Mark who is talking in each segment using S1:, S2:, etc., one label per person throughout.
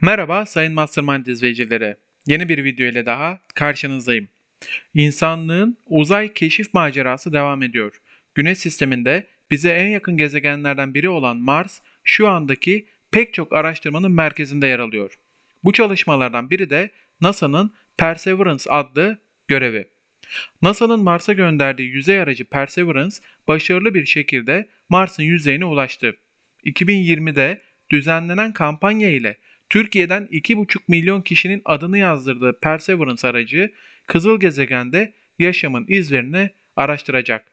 S1: Merhaba sayın Mastermind izleyicileri. Yeni bir video ile daha karşınızdayım. İnsanlığın uzay keşif macerası devam ediyor. Güneş sisteminde bize en yakın gezegenlerden biri olan Mars şu andaki pek çok araştırmanın merkezinde yer alıyor. Bu çalışmalardan biri de NASA'nın Perseverance adlı görevi. NASA'nın Mars'a gönderdiği yüzey aracı Perseverance başarılı bir şekilde Mars'ın yüzeyine ulaştı. 2020'de düzenlenen kampanya ile Türkiye'den 2,5 milyon kişinin adını yazdırdığı Perseverance aracı kızıl gezegende yaşamın izlerini araştıracak.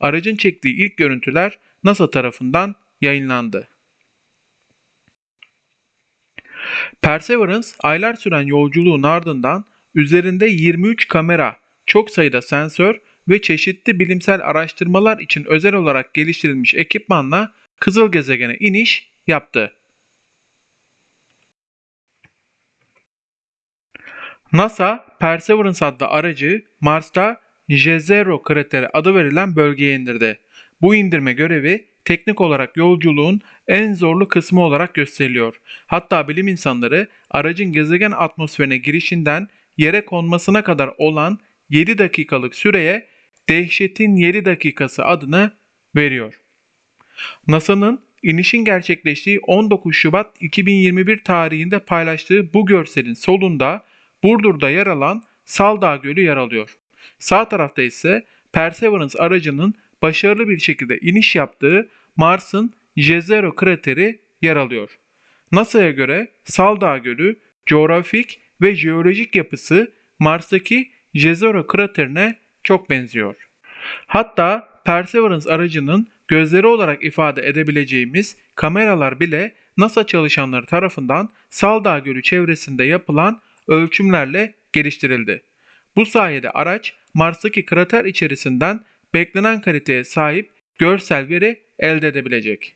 S1: Aracın çektiği ilk görüntüler NASA tarafından yayınlandı. Perseverance aylar süren yolculuğun ardından üzerinde 23 kamera, çok sayıda sensör ve çeşitli bilimsel araştırmalar için özel olarak geliştirilmiş ekipmanla kızıl gezegene iniş yaptı. NASA, Perseverance adlı aracı Mars'ta Jezero krateri adı verilen bölgeye indirdi. Bu indirme görevi teknik olarak yolculuğun en zorlu kısmı olarak gösteriliyor. Hatta bilim insanları aracın gezegen atmosferine girişinden yere konmasına kadar olan 7 dakikalık süreye dehşetin 7 dakikası adını veriyor. NASA'nın inişin gerçekleştiği 19 Şubat 2021 tarihinde paylaştığı bu görselin solunda Burdur'da yer alan Saldağ Gölü yer alıyor. Sağ tarafta ise Perseverance aracının başarılı bir şekilde iniş yaptığı Mars'ın Jezero krateri yer alıyor. NASA'ya göre Saldağ Gölü coğrafik ve jeolojik yapısı Mars'taki Jezero kraterine çok benziyor. Hatta Perseverance aracının gözleri olarak ifade edebileceğimiz kameralar bile NASA çalışanları tarafından Saldağ Gölü çevresinde yapılan ölçümlerle geliştirildi. Bu sayede araç Mars'taki krater içerisinden beklenen kaliteye sahip görsel veri elde edebilecek.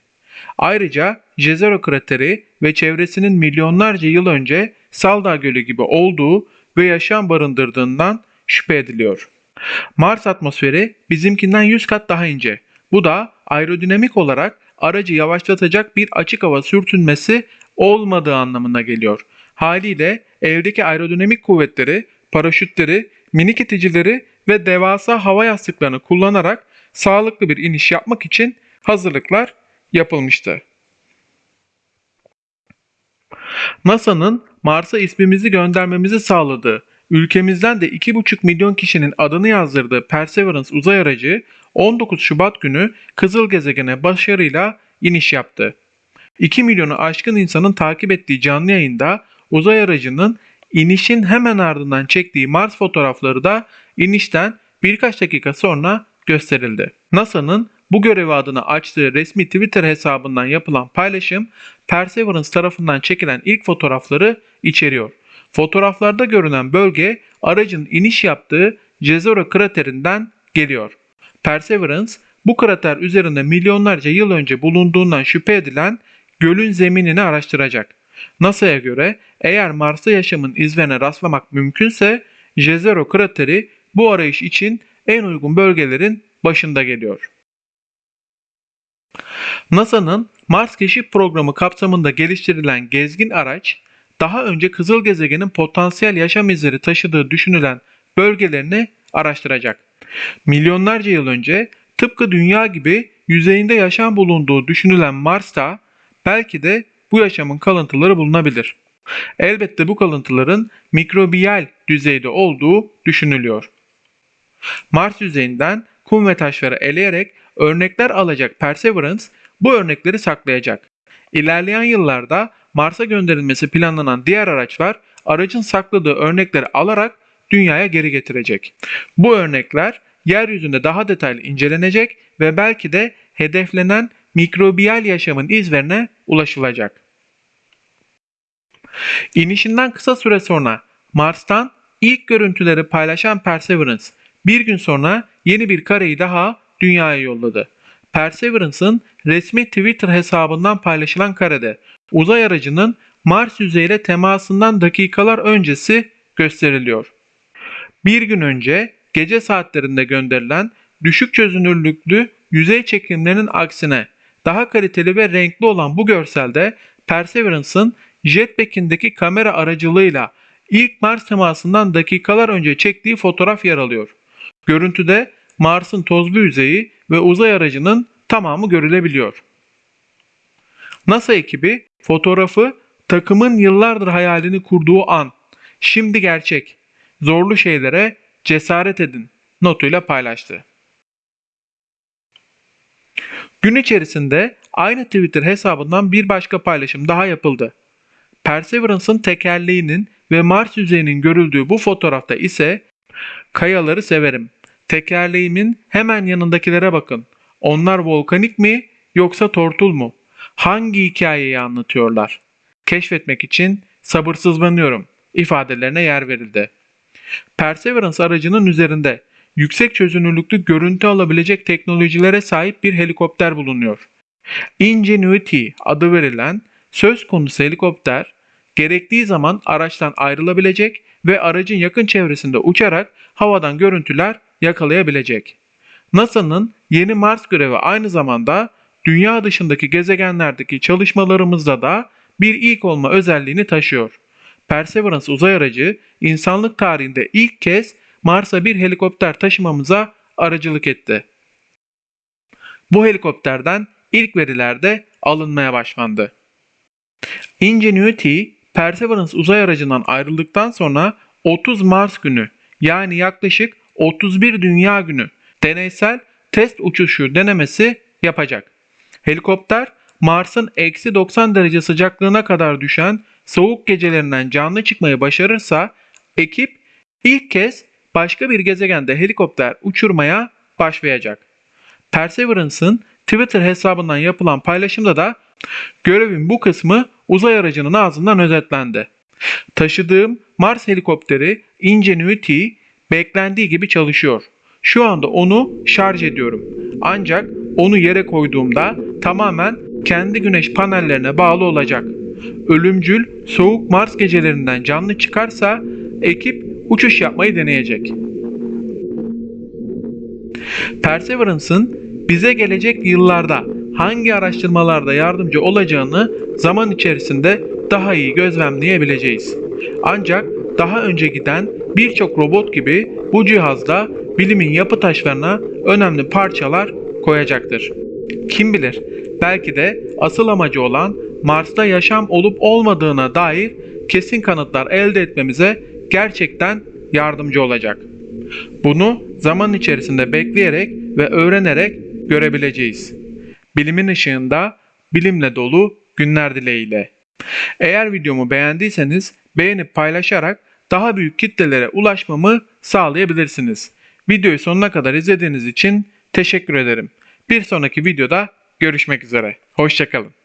S1: Ayrıca Jezero krateri ve çevresinin milyonlarca yıl önce Saldağ Gölü gibi olduğu ve yaşam barındırdığından şüphe ediliyor. Mars atmosferi bizimkinden 100 kat daha ince. Bu da aerodinamik olarak aracı yavaşlatacak bir açık hava sürtünmesi olmadığı anlamına geliyor. Haliyle evdeki aerodinamik kuvvetleri, paraşütleri, minik iticileri ve devasa hava yastıklarını kullanarak sağlıklı bir iniş yapmak için hazırlıklar yapılmıştı. NASA'nın Mars'a ismimizi göndermemizi sağladığı, ülkemizden de 2,5 milyon kişinin adını yazdırdığı Perseverance uzay aracı 19 Şubat günü kızıl gezegene başarıyla iniş yaptı. 2 milyonu aşkın insanın takip ettiği canlı yayında uzay aracının inişin hemen ardından çektiği Mars fotoğrafları da inişten birkaç dakika sonra gösterildi. NASA'nın bu görevi adına açtığı resmi Twitter hesabından yapılan paylaşım Perseverance tarafından çekilen ilk fotoğrafları içeriyor. Fotoğraflarda görünen bölge aracın iniş yaptığı Jezero kraterinden geliyor. Perseverance bu krater üzerinde milyonlarca yıl önce bulunduğundan şüphe edilen gölün zeminini araştıracak. NASA'ya göre eğer Mars'ta yaşamın izlerine rastlamak mümkünse Jezero krateri bu arayış için en uygun bölgelerin başında geliyor. NASA'nın Mars keşif programı kapsamında geliştirilen gezgin araç, daha önce kızıl gezegenin potansiyel yaşam izleri taşıdığı düşünülen bölgelerini araştıracak. Milyonlarca yıl önce tıpkı dünya gibi yüzeyinde yaşam bulunduğu düşünülen Mars'ta belki de bu yaşamın kalıntıları bulunabilir. Elbette bu kalıntıların mikrobiyal düzeyde olduğu düşünülüyor. Mars yüzeyinden kum ve taşları eleyerek örnekler alacak Perseverance bu örnekleri saklayacak. İlerleyen yıllarda Mars'a gönderilmesi planlanan diğer araçlar aracın sakladığı örnekleri alarak dünyaya geri getirecek. Bu örnekler yeryüzünde daha detaylı incelenecek ve belki de hedeflenen mikrobiyal yaşamın izlerine ulaşılacak. İnişinden kısa süre sonra Mars'tan ilk görüntüleri paylaşan Perseverance bir gün sonra yeni bir kareyi daha dünyaya yolladı. Perseverance'ın resmi Twitter hesabından paylaşılan karede uzay aracının Mars yüzeyiyle temasından dakikalar öncesi gösteriliyor. Bir gün önce gece saatlerinde gönderilen düşük çözünürlüklü yüzey çekimlerinin aksine daha kaliteli ve renkli olan bu görselde Perseverance'ın jetpack'indeki kamera aracılığıyla ilk Mars temasından dakikalar önce çektiği fotoğraf yer alıyor. Görüntüde Mars'ın tozlu yüzeyi ve uzay aracının tamamı görülebiliyor. NASA ekibi fotoğrafı takımın yıllardır hayalini kurduğu an, şimdi gerçek, zorlu şeylere cesaret edin notuyla paylaştı. Gün içerisinde aynı Twitter hesabından bir başka paylaşım daha yapıldı. Perseverance'ın tekerleğinin ve Mars yüzeyinin görüldüğü bu fotoğrafta ise kayaları severim. Tekerleğimin hemen yanındakilere bakın. Onlar volkanik mi yoksa tortul mu? Hangi hikayeyi anlatıyorlar? Keşfetmek için sabırsızlanıyorum ifadelerine yer verildi. Perseverance aracının üzerinde yüksek çözünürlüklü görüntü alabilecek teknolojilere sahip bir helikopter bulunuyor. Ingenuity adı verilen söz konusu helikopter gerektiği zaman araçtan ayrılabilecek ve aracın yakın çevresinde uçarak havadan görüntüler yakalayabilecek. NASA'nın yeni Mars görevi aynı zamanda dünya dışındaki gezegenlerdeki çalışmalarımızda da bir ilk olma özelliğini taşıyor. Perseverance uzay aracı insanlık tarihinde ilk kez Mars'a bir helikopter taşımamıza aracılık etti. Bu helikopterden ilk veriler de alınmaya başlandı. Ingenuity, Perseverance uzay aracından ayrıldıktan sonra 30 Mars günü yani yaklaşık 31 Dünya günü deneysel test uçuşu denemesi yapacak. Helikopter Mars'ın eksi 90 derece sıcaklığına kadar düşen soğuk gecelerinden canlı çıkmayı başarırsa ekip ilk kez başka bir gezegende helikopter uçurmaya başlayacak. Perseverance'ın Twitter hesabından yapılan paylaşımda da görevin bu kısmı uzay aracının ağzından özetlendi. Taşıdığım Mars helikopteri Ingenuity beklendiği gibi çalışıyor. Şu anda onu şarj ediyorum. Ancak onu yere koyduğumda tamamen kendi güneş panellerine bağlı olacak. Ölümcül soğuk Mars gecelerinden canlı çıkarsa ekip uçuş yapmayı deneyecek. Perseverance'ın bize gelecek yıllarda hangi araştırmalarda yardımcı olacağını zaman içerisinde daha iyi gözlemleyebileceğiz. Ancak daha önce giden birçok robot gibi bu cihazda bilimin yapı taşlarına önemli parçalar koyacaktır. Kim bilir belki de asıl amacı olan Mars'ta yaşam olup olmadığına dair kesin kanıtlar elde etmemize gerçekten yardımcı olacak. Bunu zaman içerisinde bekleyerek ve öğrenerek görebileceğiz. Bilimin ışığında bilimle dolu günler dileğiyle. Eğer videomu beğendiyseniz beğenip paylaşarak daha büyük kitlelere ulaşmamı sağlayabilirsiniz. Videoyu sonuna kadar izlediğiniz için teşekkür ederim. Bir sonraki videoda görüşmek üzere. Hoşçakalın.